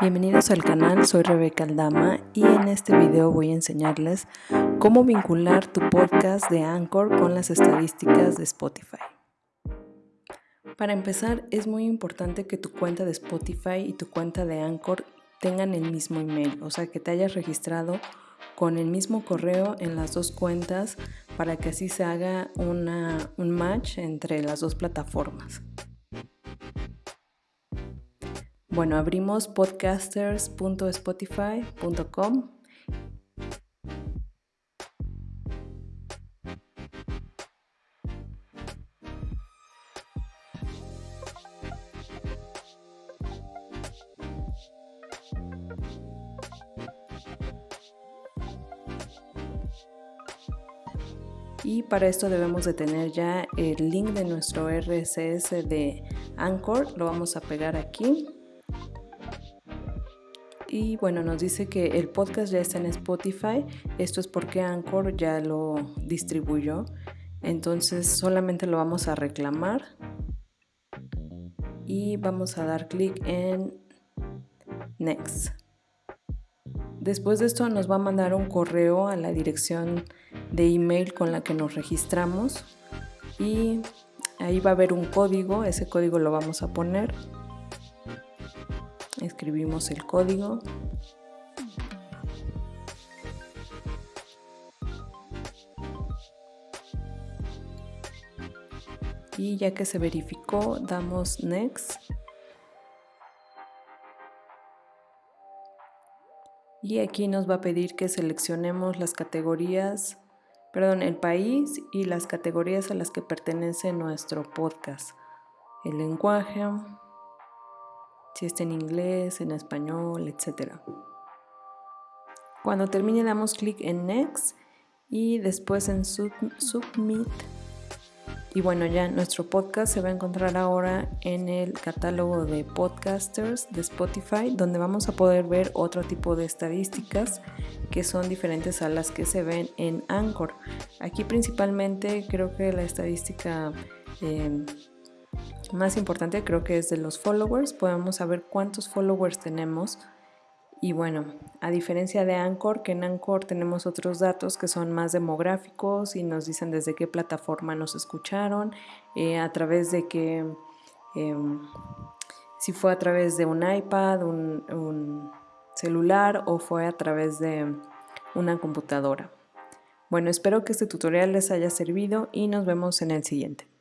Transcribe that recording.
Bienvenidos al canal, soy Rebeca Aldama y en este video voy a enseñarles cómo vincular tu podcast de Anchor con las estadísticas de Spotify. Para empezar, es muy importante que tu cuenta de Spotify y tu cuenta de Anchor tengan el mismo email, o sea que te hayas registrado con el mismo correo en las dos cuentas para que así se haga un match entre las dos plataformas. Bueno, abrimos podcasters.spotify.com y para esto debemos de tener ya el link de nuestro RSS de Anchor, lo vamos a pegar aquí y bueno, nos dice que el podcast ya está en Spotify. Esto es porque Anchor ya lo distribuyó. Entonces solamente lo vamos a reclamar y vamos a dar clic en Next. Después de esto nos va a mandar un correo a la dirección de email con la que nos registramos y ahí va a haber un código, ese código lo vamos a poner escribimos el código. Y ya que se verificó damos next. Y aquí nos va a pedir que seleccionemos las categorías perdón el país y las categorías a las que pertenece nuestro podcast. El lenguaje si está en inglés, en español, etc. Cuando termine damos clic en Next y después en Submit. Y bueno, ya nuestro podcast se va a encontrar ahora en el catálogo de podcasters de Spotify, donde vamos a poder ver otro tipo de estadísticas que son diferentes a las que se ven en Anchor. Aquí principalmente creo que la estadística eh, más importante creo que es de los followers. Podemos saber cuántos followers tenemos. Y bueno, a diferencia de Anchor, que en Anchor tenemos otros datos que son más demográficos y nos dicen desde qué plataforma nos escucharon, eh, a través de qué, em, si fue a través de un iPad, un celular o fue a través de una computadora. Bueno, espero que este tutorial les haya servido y nos vemos en el siguiente.